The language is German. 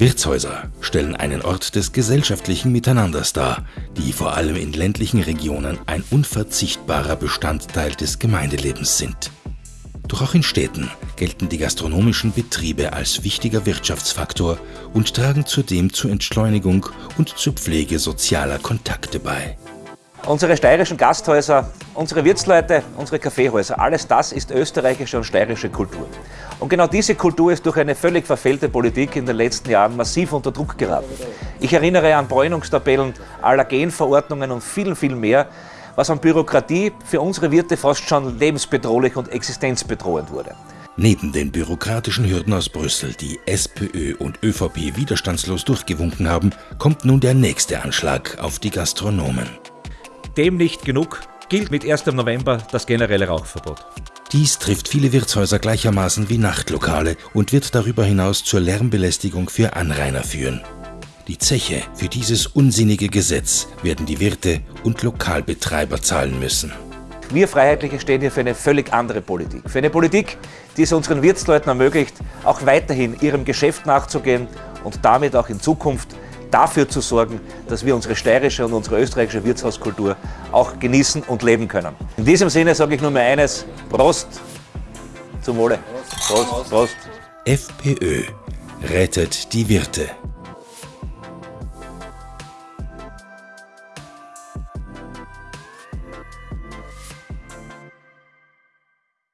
Wirtshäuser stellen einen Ort des gesellschaftlichen Miteinanders dar, die vor allem in ländlichen Regionen ein unverzichtbarer Bestandteil des Gemeindelebens sind. Doch auch in Städten gelten die gastronomischen Betriebe als wichtiger Wirtschaftsfaktor und tragen zudem zur Entschleunigung und zur Pflege sozialer Kontakte bei. Unsere steirischen Gasthäuser, unsere Wirtsleute, unsere Kaffeehäuser, alles das ist österreichische und steirische Kultur. Und genau diese Kultur ist durch eine völlig verfehlte Politik in den letzten Jahren massiv unter Druck geraten. Ich erinnere an Bräunungstabellen, Allergenverordnungen und viel, viel mehr, was an Bürokratie für unsere Wirte fast schon lebensbedrohlich und existenzbedrohend wurde. Neben den bürokratischen Hürden aus Brüssel, die SPÖ und ÖVP widerstandslos durchgewunken haben, kommt nun der nächste Anschlag auf die Gastronomen. Dem nicht genug gilt mit 1. November das generelle Rauchverbot. Dies trifft viele Wirtshäuser gleichermaßen wie Nachtlokale und wird darüber hinaus zur Lärmbelästigung für Anrainer führen. Die Zeche für dieses unsinnige Gesetz werden die Wirte und Lokalbetreiber zahlen müssen. Wir Freiheitliche stehen hier für eine völlig andere Politik. Für eine Politik, die es unseren Wirtsleuten ermöglicht, auch weiterhin ihrem Geschäft nachzugehen und damit auch in Zukunft dafür zu sorgen, dass wir unsere steirische und unsere österreichische Wirtshauskultur auch genießen und leben können. In diesem Sinne sage ich nur mehr eines, Prost zum Wohle. Prost, Prost. FPÖ rettet die Wirte.